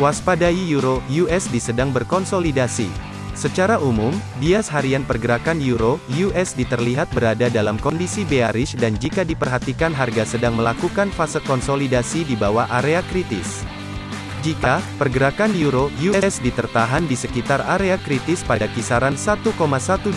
Waspadai Euro USD sedang berkonsolidasi. Secara umum, bias harian pergerakan Euro USD terlihat berada dalam kondisi bearish dan jika diperhatikan harga sedang melakukan fase konsolidasi di bawah area kritis. Jika pergerakan euro USD tertahan di sekitar area kritis pada kisaran 1,12107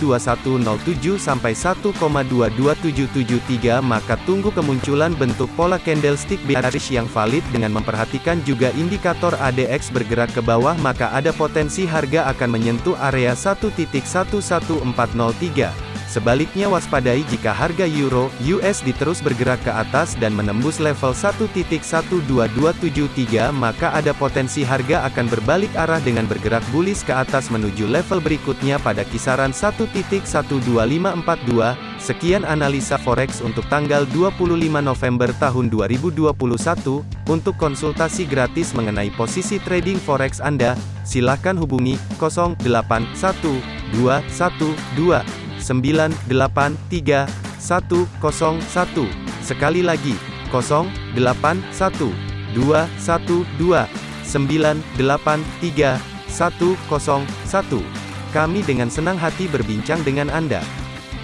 sampai 1,22773 maka tunggu kemunculan bentuk pola candlestick bearish yang valid dengan memperhatikan juga indikator ADX bergerak ke bawah maka ada potensi harga akan menyentuh area 1.11403. Sebaliknya waspadai jika harga euro USD terus bergerak ke atas dan menembus level 1.12273 maka ada potensi harga akan berbalik arah dengan bergerak bullish ke atas menuju level berikutnya pada kisaran 1.12542. Sekian analisa forex untuk tanggal 25 November tahun 2021. Untuk konsultasi gratis mengenai posisi trading forex Anda, silakan hubungi 081212 983 101. Sekali lagi, 081 212 983 101. Kami dengan senang hati berbincang dengan Anda.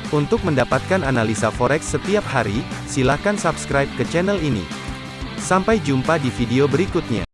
Untuk mendapatkan analisa forex setiap hari, silakan subscribe ke channel ini. Sampai jumpa di video berikutnya.